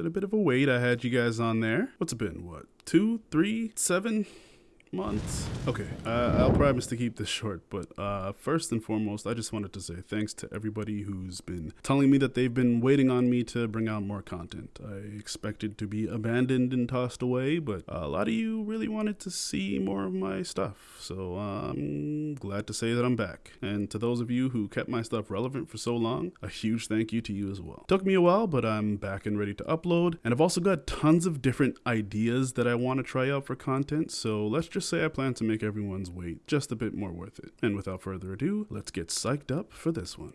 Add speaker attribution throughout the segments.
Speaker 1: Been a bit of a wait. I had you guys on there. What's it been? What? Two, three, seven? Months. Okay, uh, I'll promise to keep this short, but uh, first and foremost, I just wanted to say thanks to everybody who's been telling me that they've been waiting on me to bring out more content. I expected to be abandoned and tossed away, but a lot of you really wanted to see more of my stuff, so I'm glad to say that I'm back. And to those of you who kept my stuff relevant for so long, a huge thank you to you as well. Took me a while, but I'm back and ready to upload, and I've also got tons of different ideas that I want to try out for content, so let's just just say I plan to make everyone's wait just a bit more worth it. And without further ado, let's get psyched up for this one.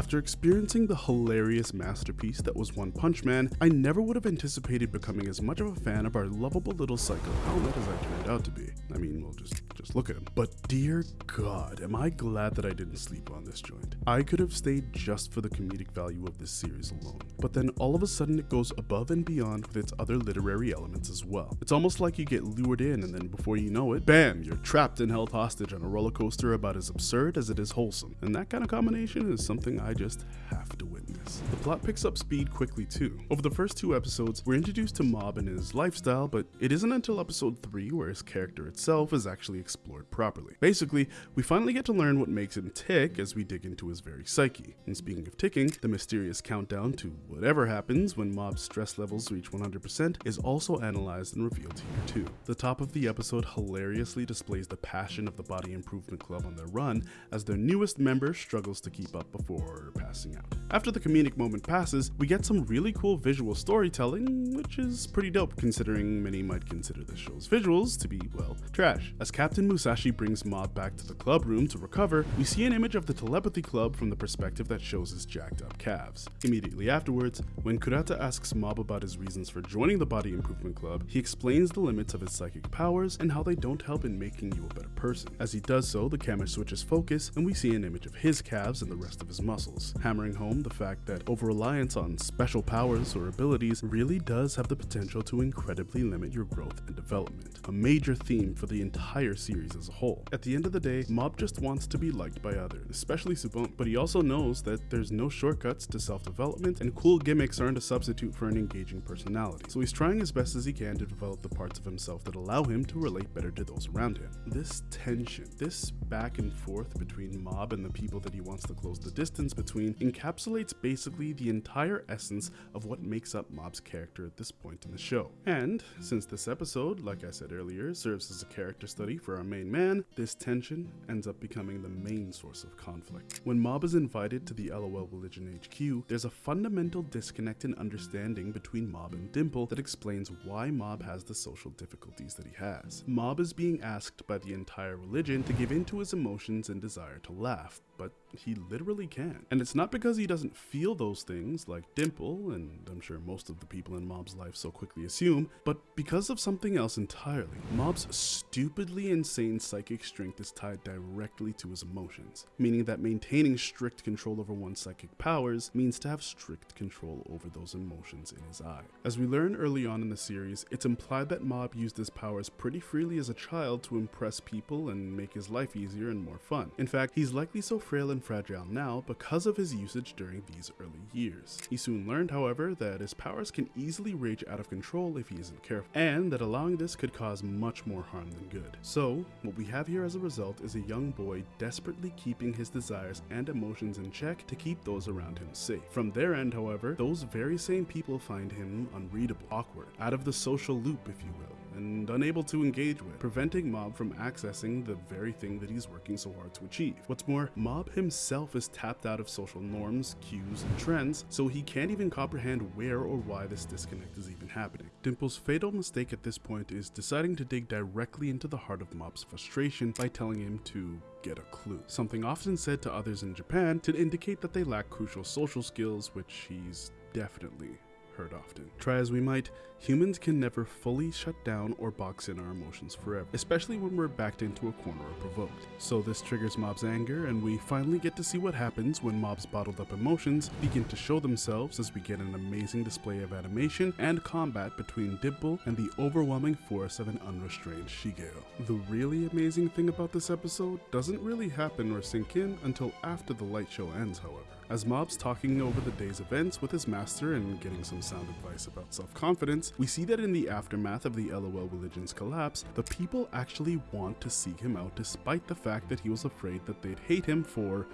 Speaker 1: After experiencing the hilarious masterpiece that was One Punch Man, I never would have anticipated becoming as much of a fan of our lovable little psycho helmet as I turned out to be. I mean, well, just just look at him. But dear God, am I glad that I didn't sleep on this joint. I could have stayed just for the comedic value of this series alone. But then all of a sudden it goes above and beyond with its other literary elements as well. It's almost like you get lured in and then before you know it, bam, you're trapped and held hostage on a roller coaster about as absurd as it is wholesome. And that kind of combination is something I just have to witness. The plot picks up speed quickly too. Over the first two episodes, we're introduced to Mob and his lifestyle, but it isn't until episode 3 where his character itself is actually explored properly. Basically, we finally get to learn what makes him tick as we dig into his very psyche. And speaking of ticking, the mysterious countdown to whatever happens when Mob's stress levels reach 100% is also analyzed and revealed here too. The top of the episode hilariously displays the passion of the Body Improvement Club on their run as their newest member struggles to keep up before passing out. After the comedic moment passes, we get some really cool visual storytelling, which is pretty dope considering many might consider the show's visuals to be, well, trash. As Captain Musashi brings Mob back to the club room to recover, we see an image of the telepathy club from the perspective that shows his jacked up calves. Immediately afterwards, when Kurata asks Mob about his reasons for joining the Body Improvement Club, he explains the limits of his psychic powers and how they don't help in making you a better person. As he does so, the camera switches focus and we see an image of his calves and the rest of his muscles hammering home the fact that over-reliance on special powers or abilities really does have the potential to incredibly limit your growth and development, a major theme for the entire series as a whole. At the end of the day, Mob just wants to be liked by others, especially Tsubomi, but he also knows that there's no shortcuts to self-development and cool gimmicks aren't a substitute for an engaging personality, so he's trying as best as he can to develop the parts of himself that allow him to relate better to those around him. This tension, this back and forth between Mob and the people that he wants to close the distance between encapsulates basically the entire essence of what makes up Mob's character at this point in the show. And since this episode, like I said earlier, serves as a character study for our main man, this tension ends up becoming the main source of conflict. When Mob is invited to the LOL Religion HQ, there's a fundamental disconnect in understanding between Mob and Dimple that explains why Mob has the social difficulties that he has. Mob is being asked by the entire religion to give in to his emotions and desire to laugh, but he literally can. And it's not because he doesn't feel those things like Dimple, and I'm sure most of the people in Mob's life so quickly assume, but because of something else entirely. Mob's stupidly insane psychic strength is tied directly to his emotions, meaning that maintaining strict control over one's psychic powers means to have strict control over those emotions in his eye. As we learn early on in the series, it's implied that Mob used his powers pretty freely as a child to impress people and make his life easier and more fun. In fact, he's likely so frail and fragile now because of his usage during these early years. He soon learned, however, that his powers can easily rage out of control if he isn't careful, and that allowing this could cause much more harm than good. So, what we have here as a result is a young boy desperately keeping his desires and emotions in check to keep those around him safe. From their end, however, those very same people find him unreadable, awkward, out of the social loop, if you will and unable to engage with, preventing Mob from accessing the very thing that he's working so hard to achieve. What's more, Mob himself is tapped out of social norms, cues, and trends, so he can't even comprehend where or why this disconnect is even happening. Dimple's fatal mistake at this point is deciding to dig directly into the heart of Mob's frustration by telling him to get a clue, something often said to others in Japan to indicate that they lack crucial social skills, which he's definitely heard often. Try as we might, humans can never fully shut down or box in our emotions forever, especially when we're backed into a corner or provoked. So this triggers Mob's anger, and we finally get to see what happens when Mob's bottled up emotions begin to show themselves as we get an amazing display of animation and combat between Dimple and the overwhelming force of an unrestrained Shigeo. The really amazing thing about this episode doesn't really happen or sink in until after the light show ends, however. As Mob's talking over the day's events with his master and getting some sound advice about self-confidence, we see that in the aftermath of the LOL religion's collapse, the people actually want to seek him out despite the fact that he was afraid that they'd hate him for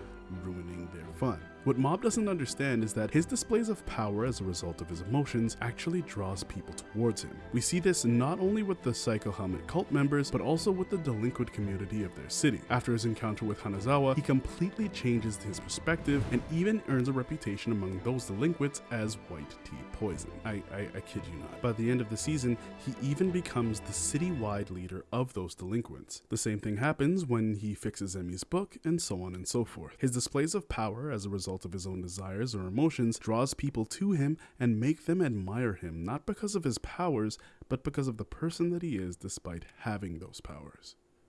Speaker 1: ruining their fun. What Mob doesn't understand is that his displays of power as a result of his emotions actually draws people towards him. We see this not only with the Psycho Helmet cult members, but also with the delinquent community of their city. After his encounter with Hanazawa, he completely changes his perspective and even earns a reputation among those delinquents as White T Poison. I, I, I kid you not. By the end of the season, he even becomes the city-wide leader of those delinquents. The same thing happens when he fixes Emi's book and so on and so forth. His displays of power as a result of his own desires or emotions draws people to him and make them admire him, not because of his powers, but because of the person that he is despite having those powers.